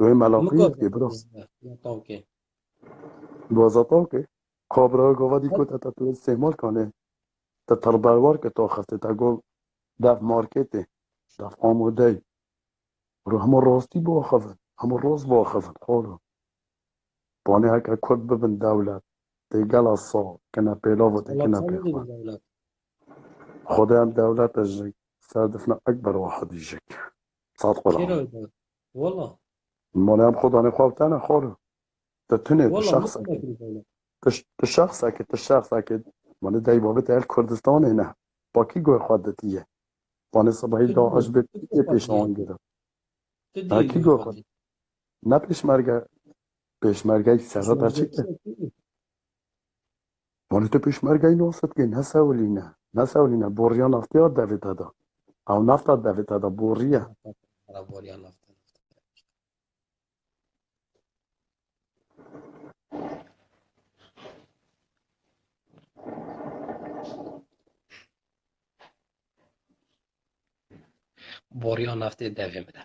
دوی ملاقی مکو که براس اوکی. دوازتا که کابرا گوا دی کو تا تو استعمال کنه. تا تربروار که تا خسته تا گل دف مارکته دف آموده رو همه راستی با خفن همه راست با خفن خورو بانی هکا کد ببن دولت. دی گل سا کنه پیلا و دی دولت کنه سال دیگه پیخوان. خدا هم دولت؟ اجري سردفنا أكبر واحد يجيك صادق چرا العالم دولت والله ماني هم خدا أنا خواب تانا خورو تتني والله. مانه خداني خوفتنا تنه تتنه شخص تشخص اكيد شخص اكيد مانه دای بابت اهل کردستان نه. باکی گوه خود دیه پانه صبحی آج به یه پیش آن گرفت؟ کی گوه خود نه پیشمرگه پیشمرگه سرا برچکه مانه تو پیشمرگه این نوست که نه سولی نه. نه سولی نه. بوریان افتیار دویده دا او نفت دویده دا بوریا. بوریان Boruya naftê devê bide.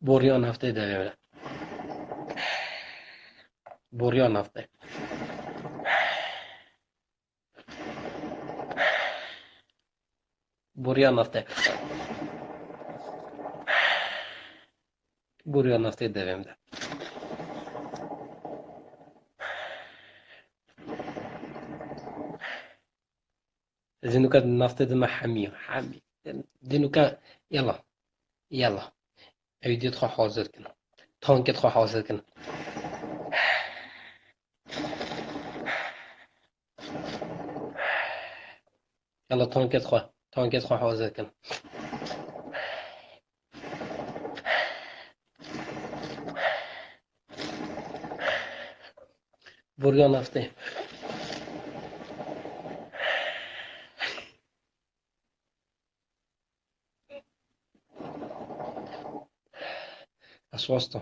Boruya naftê devê bide. Boruya naftê. Boruya naftê. Boruya. میده زينوكا نفط دما حامية حامي زينوكا يلا يلا. أيدي تخو حاضر كنا. تانك تخو حاضر كنا. يلا تانك تخو تانك تخو حاضر كنا. بوريا نفطي. أسواستا